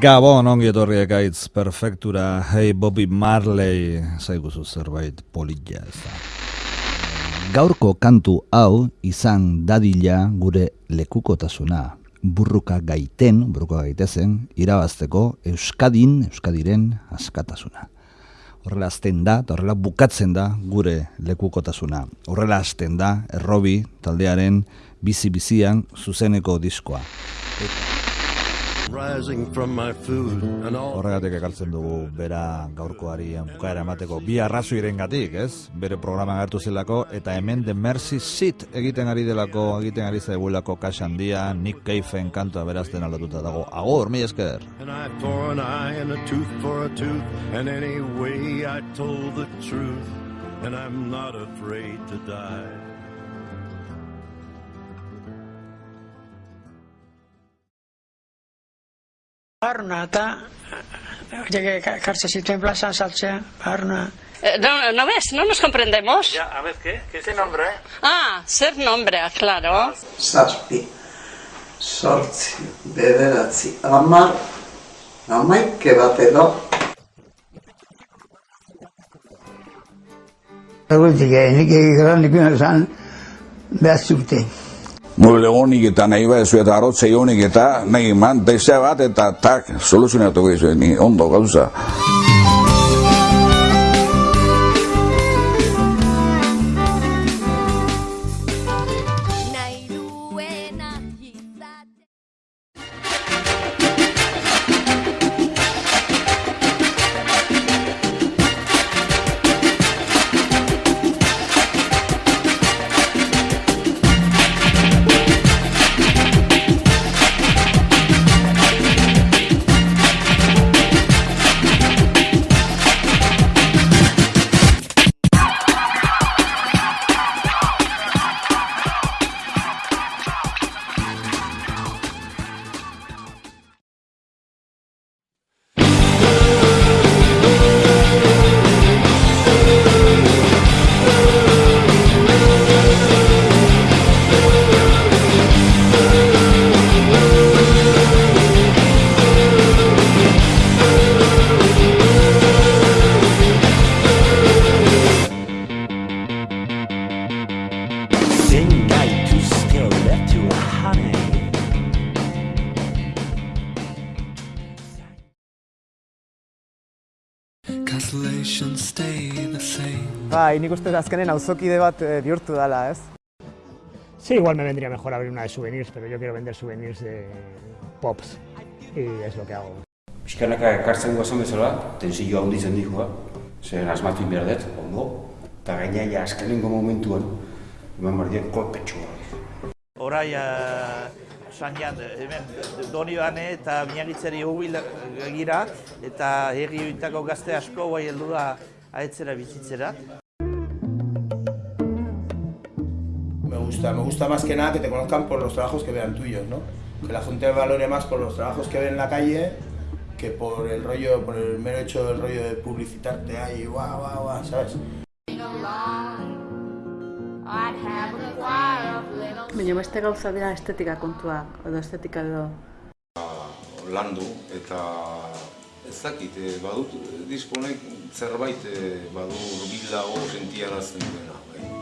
Gabon ongi etorriek aitz perfektura, hey Bobby Marley, zaiguzu zerbait polilla ez da. Gaurko kantu hau izan dadila gure lekukotasuna. Burruka gaiten, burruka gaitezen, irabazteko Euskadin, Euskadiren askatasuna. Horrela azten da, eta horrela bukatzen da gure lekukotasuna. Horrela azten da, errobi taldearen bizi-bizian zuzeneko diskoa. Horregatik ekartzen dugu bera gaurkoari bukaera emateko bi arrazoiren gatik, ez? Bere programa gertu zelako eta hemen The Mercy Seat egiten ari delako, egiten ari zaibuelako kaxa handia, Nick Cave-en kantua berazten aldatuta dago. Agor, mi esker! And I for an eye and a tooth for a tooth And anyway I told the truth And I'm not afraid to die Barna eta kartze zituen plazan saltzea, barna. Eh, no, no ves, no nos comprendemos. Ya, a ver, ¿qué? ¿Qué es el nombre? Ah, ser nombre, claro. Zazpi, sortzi, bederatzi, amar, amaike bat edo. Egutik, nik egin nik esan behar zute. mueble honik eta nahi bat zu eta arrotze honik eta nahi man, bat eta tak soluzionatuko dizu, ni ondo gauza. Bai, nik uste azkenen auzokide bat eh, bihurtu dela, ez? Sí, igual me vendría mejor abrir una de souvenirs, pero yo quiero vender souvenirs de pops. Y es lo que hago. Piskanaka ekartzen guazen bezala, tensio handi zen dikoa, zer asmatu dut, ondo, eta gaina azkenengo momentuan, eman dut kolpetxua. Horai, uh, sangian, hemen doni bane eta miagitzeri hubil gira, eta herri horietako gazte asko guai heldu da aetzera bizitzera. Me gusta, me gusta más que nada que te conozcan por los trabajos que vean tuyos, ¿no? Que la gente valore más por los trabajos que ven en la calle que por el rollo, por el mero hecho del rollo de publicitarte ahí, guau, guau, guau, ¿sabes? Baina beste gauza dira estetika kontua, edo estetika edo. Landu eta ez dakit, eh, badut diskonek zerbait eh, badu urbilago sentiarazten duena. Bai.